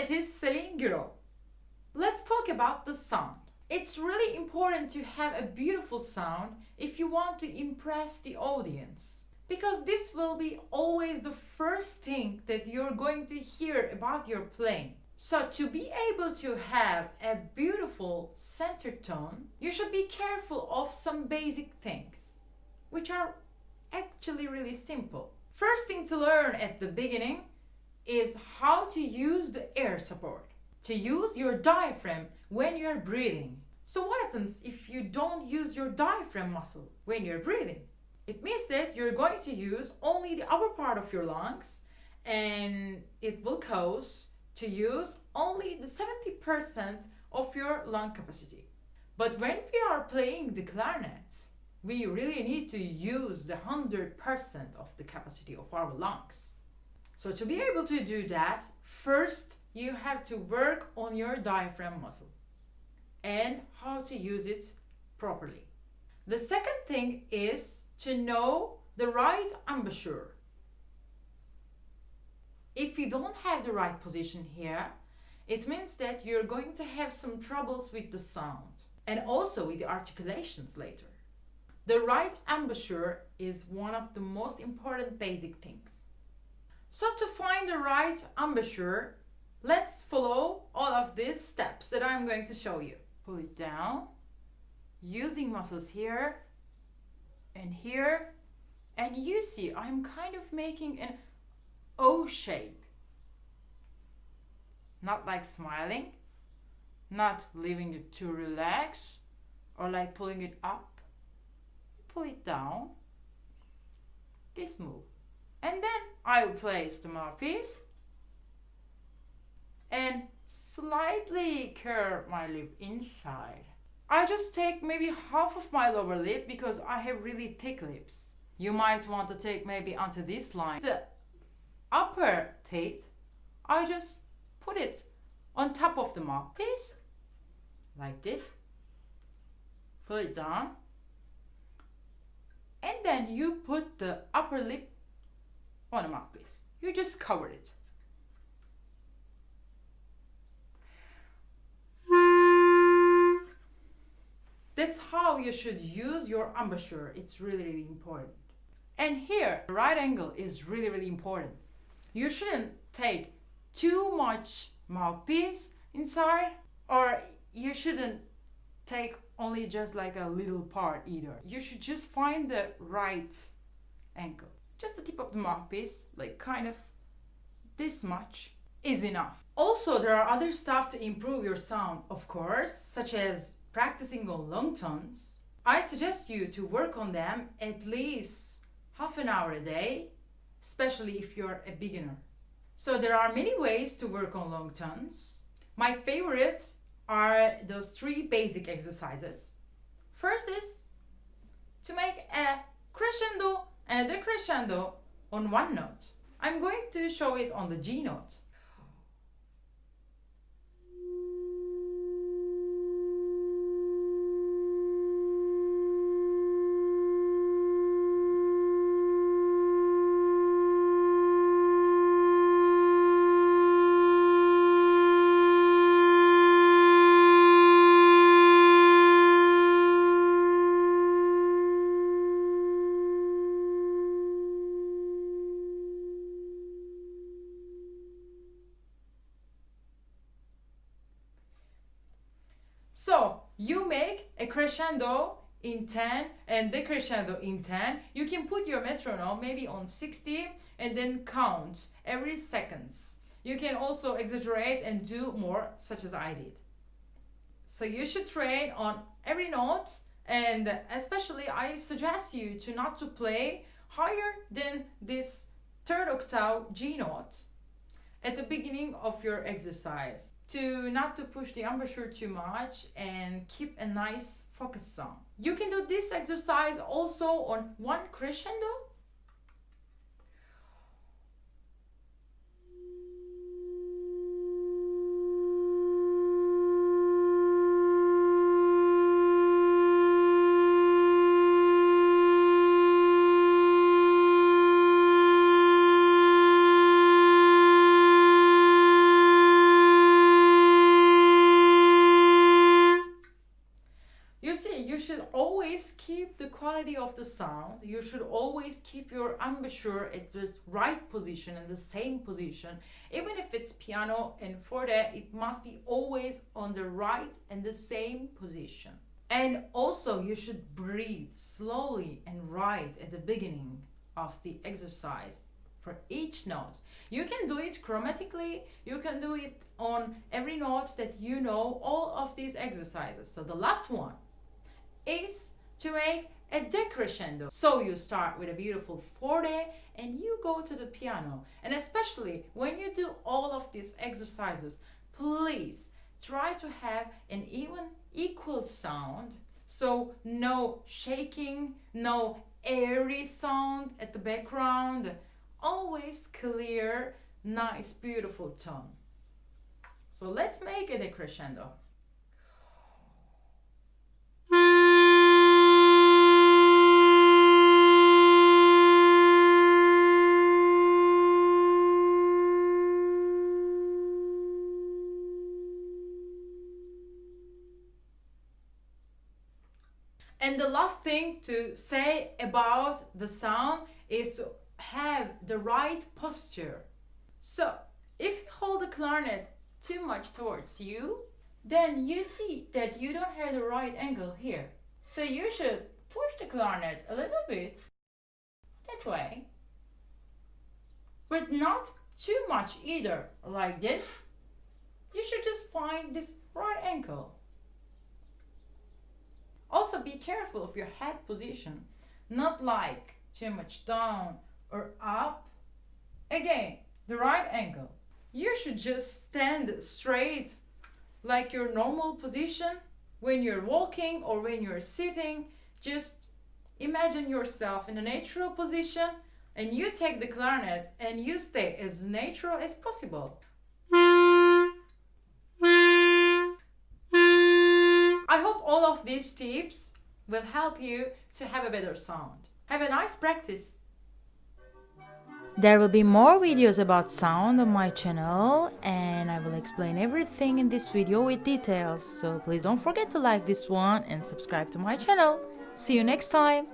clarinetist Celine Giraud. Let's talk about the sound. It's really important to have a beautiful sound if you want to impress the audience. Because this will be always the first thing that you're going to hear about your playing. So to be able to have a beautiful center tone, you should be careful of some basic things, which are actually really simple. First thing to learn at the beginning is how to use the air support to use your diaphragm when you're breathing. So what happens if you don't use your diaphragm muscle when you're breathing? It means that you're going to use only the upper part of your lungs and it will cause to use only the 70% of your lung capacity. But when we are playing the clarinet, we really need to use the 100% of the capacity of our lungs. So to be able to do that, first you have to work on your diaphragm muscle and how to use it properly. The second thing is to know the right embouchure. If you don't have the right position here, it means that you're going to have some troubles with the sound and also with the articulations later. The right embouchure is one of the most important basic things. So to find the right embouchure, Let's follow all of these steps that I'm going to show you. Pull it down, using muscles here and here. And you see, I'm kind of making an O shape. Not like smiling, not leaving it to relax, or like pulling it up. Pull it down. This move. And then I place the mouthpiece and slightly curve my lip inside. I just take maybe half of my lower lip because I have really thick lips. You might want to take maybe onto this line. The upper teeth, I just put it on top of the mouthpiece, like this. Put it down. And then you put the upper lip on the mouthpiece. You just cover it. That's how you should use your embouchure. It's really, really important. And here, the right angle is really, really important. You shouldn't take too much mouthpiece inside or you shouldn't take only just like a little part either. You should just find the right angle. Just the tip of the mouthpiece, like kind of this much is enough. Also, there are other stuff to improve your sound, of course, such as practicing on long tones, I suggest you to work on them at least half an hour a day, especially if you're a beginner. So there are many ways to work on long tones. My favorites are those three basic exercises. First is to make a crescendo and a on one note. I'm going to show it on the G note. So you make a crescendo in 10 and decrescendo in 10. You can put your metronome maybe on 60 and then count every seconds. You can also exaggerate and do more such as I did. So you should train on every note and especially I suggest you to not to play higher than this third octave G note at the beginning of your exercise to not to push the embouchure too much and keep a nice focus song. You can do this exercise also on one crescendo quality of the sound, you should always keep your embouchure at the right position and the same position. Even if it's piano and forte, it must be always on the right and the same position. And also, you should breathe slowly and right at the beginning of the exercise for each note. You can do it chromatically, you can do it on every note that you know, all of these exercises. So the last one is to make a decrescendo. So you start with a beautiful forte and you go to the piano. And especially when you do all of these exercises, please try to have an even equal sound. So no shaking, no airy sound at the background. Always clear, nice, beautiful tone. So let's make a decrescendo. And the last thing to say about the sound is to have the right posture. So if you hold the clarinet too much towards you, then you see that you don't have the right angle here. So you should push the clarinet a little bit that way, but not too much either, like this. You should just find this right angle. Also be careful of your head position, not like too much down or up. Again, the right angle. You should just stand straight like your normal position when you're walking or when you're sitting. Just imagine yourself in a natural position and you take the clarinet and you stay as natural as possible. All of these tips will help you to have a better sound. Have a nice practice. There will be more videos about sound on my channel and I will explain everything in this video with details. So please don't forget to like this one and subscribe to my channel. See you next time.